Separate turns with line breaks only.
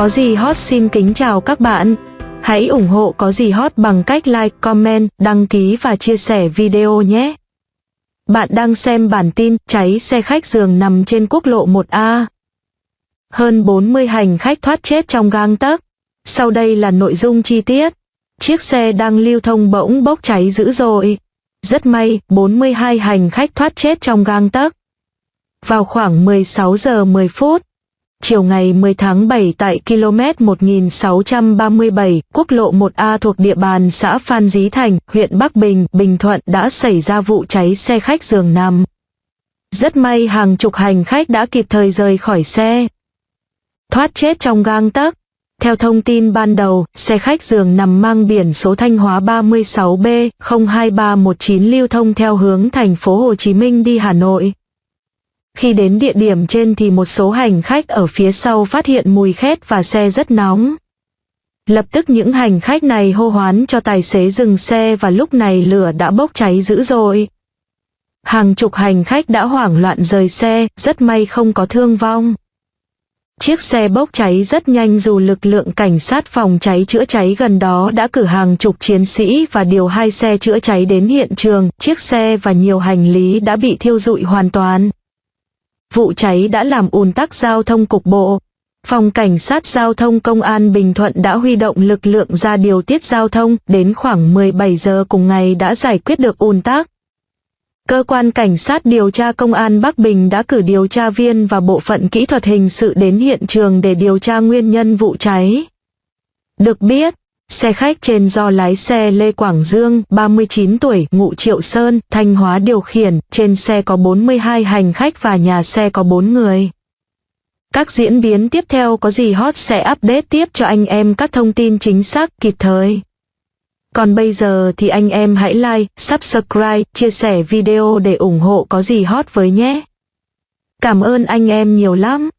Có gì hot xin kính chào các bạn. Hãy ủng hộ có gì hot bằng cách like, comment, đăng ký và chia sẻ video nhé. Bạn đang xem bản tin cháy xe khách giường nằm trên quốc lộ 1A. Hơn 40 hành khách thoát chết trong gang tấc. Sau đây là nội dung chi tiết. Chiếc xe đang lưu thông bỗng bốc cháy dữ dội. Rất may, 42 hành khách thoát chết trong gang tấc. Vào khoảng 16 giờ 10 phút, chiều ngày 10 tháng 7 tại km 1637, quốc lộ 1A thuộc địa bàn xã Phan Dí Thành, huyện Bắc Bình, Bình Thuận đã xảy ra vụ cháy xe khách giường nằm. Rất may hàng chục hành khách đã kịp thời rời khỏi xe. Thoát chết trong gang tấc. Theo thông tin ban đầu, xe khách giường nằm mang biển số Thanh Hóa 36B 02319 lưu thông theo hướng thành phố Hồ Chí Minh đi Hà Nội. Khi đến địa điểm trên thì một số hành khách ở phía sau phát hiện mùi khét và xe rất nóng. Lập tức những hành khách này hô hoán cho tài xế dừng xe và lúc này lửa đã bốc cháy dữ dội. Hàng chục hành khách đã hoảng loạn rời xe, rất may không có thương vong. Chiếc xe bốc cháy rất nhanh dù lực lượng cảnh sát phòng cháy chữa cháy gần đó đã cử hàng chục chiến sĩ và điều hai xe chữa cháy đến hiện trường, chiếc xe và nhiều hành lý đã bị thiêu rụi hoàn toàn. Vụ cháy đã làm ùn tắc giao thông cục bộ. Phòng Cảnh sát Giao thông Công an Bình Thuận đã huy động lực lượng ra điều tiết giao thông, đến khoảng 17 giờ cùng ngày đã giải quyết được ùn tắc. Cơ quan Cảnh sát điều tra Công an Bắc Bình đã cử điều tra viên và bộ phận kỹ thuật hình sự đến hiện trường để điều tra nguyên nhân vụ cháy. Được biết, xe khách trên do lái xe Lê Quảng Dương, 39 tuổi, ngụ Triệu Sơn, Thanh Hóa điều khiển, trên xe có 42 hành khách và nhà xe có 4 người. Các diễn biến tiếp theo có gì hot sẽ update tiếp cho anh em các thông tin chính xác kịp thời. Còn bây giờ thì anh em hãy like, subscribe, chia sẻ video để ủng hộ có gì hot với nhé. Cảm ơn anh em nhiều lắm.